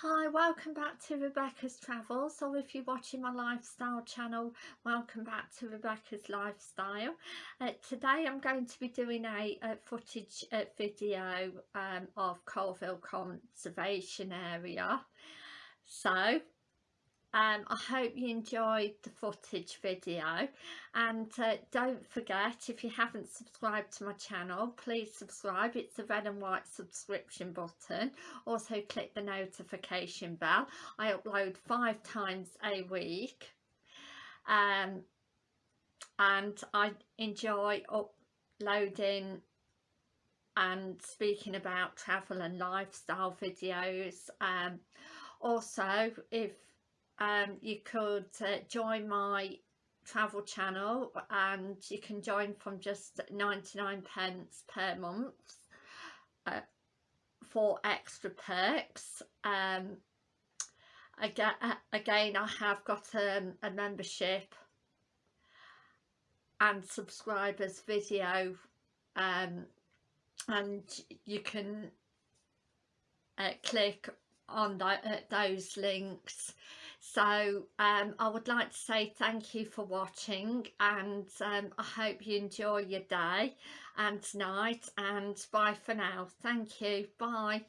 Hi, welcome back to Rebecca's Travels or if you're watching my lifestyle channel, welcome back to Rebecca's Lifestyle. Uh, today I'm going to be doing a, a footage uh, video um, of Coalville Conservation Area. So um, I hope you enjoyed the footage video. And uh, don't forget if you haven't subscribed to my channel please subscribe. It's the red and white subscription button. Also click the notification bell. I upload five times a week. Um, and I enjoy uploading and speaking about travel and lifestyle videos. Um, also if um, you could uh, join my travel channel and you can join from just 99 pence per month uh, for extra perks. Um, again, uh, again I have got um, a membership and subscribers video um, and you can uh, click on uh, those links so um, I would like to say thank you for watching and um, I hope you enjoy your day and night and bye for now. Thank you. Bye